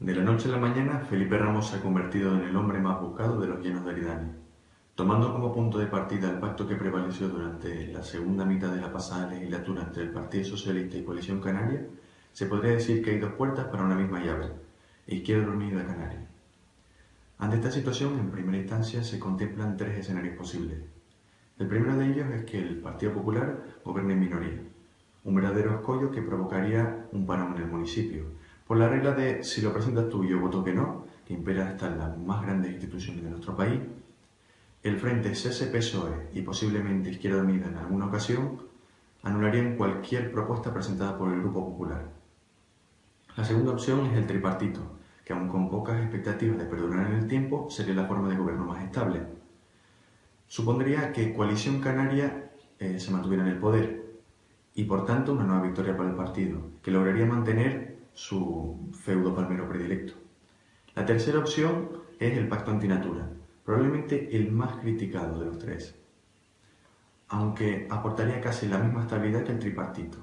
De la noche a la mañana, Felipe Ramos se ha convertido en el hombre más buscado de los llenos de Eridani. Tomando como punto de partida el pacto que prevaleció durante la segunda mitad de la pasada legislatura entre el Partido Socialista y Coalición Canaria, se podría decir que hay dos puertas para una misma llave, Izquierda Unida Canaria. Ante esta situación, en primera instancia, se contemplan tres escenarios posibles. El primero de ellos es que el Partido Popular gobierne en minoría, un verdadero escollo que provocaría un parón en el municipio, por la regla de si lo presentas tú y yo voto que no, que impera hasta en las más grandes instituciones de nuestro país, el Frente CSPSOE y posiblemente Izquierda Unida en alguna ocasión anularían cualquier propuesta presentada por el Grupo Popular. La segunda opción es el tripartito, que aun con pocas expectativas de perdurar en el tiempo, sería la forma de gobierno más estable. Supondría que Coalición Canaria eh, se mantuviera en el poder y por tanto una nueva victoria para el partido, que lograría mantener su feudo palmero predilecto. La tercera opción es el pacto antinatura, probablemente el más criticado de los tres, aunque aportaría casi la misma estabilidad que el tripartito.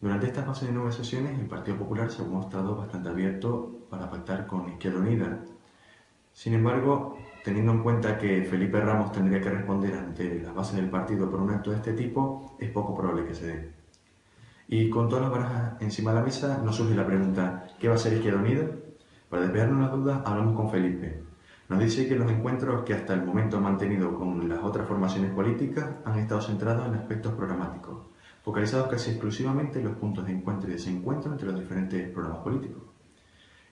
Durante esta fase de sesiones, el Partido Popular se ha mostrado bastante abierto para pactar con Izquierda Unida. Sin embargo, teniendo en cuenta que Felipe Ramos tendría que responder ante las bases del partido por un acto de este tipo, es poco probable que se dé. Y con todas las barajas encima de la mesa nos surge la pregunta, ¿qué va a ser Izquierda Unida? Para despejarnos las dudas hablamos con Felipe. Nos dice que los encuentros que hasta el momento han mantenido con las otras formaciones políticas han estado centrados en aspectos programáticos, focalizados casi exclusivamente en los puntos de encuentro y desencuentro entre los diferentes programas políticos.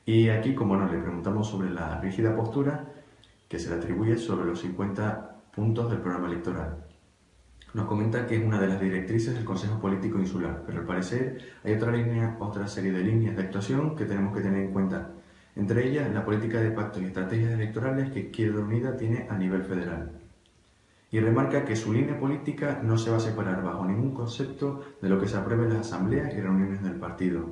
Y aquí, como no, le preguntamos sobre la rígida postura que se le atribuye sobre los 50 puntos del programa electoral. Nos comenta que es una de las directrices del Consejo Político Insular, pero al parecer hay otra, línea, otra serie de líneas de actuación que tenemos que tener en cuenta. Entre ellas, la política de pactos y estrategias electorales que Izquierda Unida tiene a nivel federal. Y remarca que su línea política no se va a separar bajo ningún concepto de lo que se apruebe en las asambleas y reuniones del partido.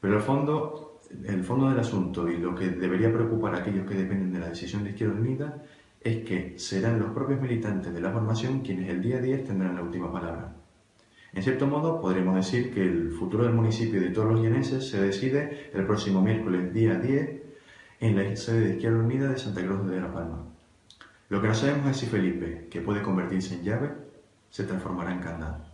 Pero el fondo, el fondo del asunto y lo que debería preocupar a aquellos que dependen de la decisión de Izquierda Unida es que serán los propios militantes de la formación quienes el día 10 tendrán la última palabra. En cierto modo, podremos decir que el futuro del municipio y de todos los lleneses se decide el próximo miércoles día 10 en la sede de Izquierda Unida de Santa Cruz de la Palma. Lo que no sabemos es si Felipe, que puede convertirse en llave, se transformará en candado.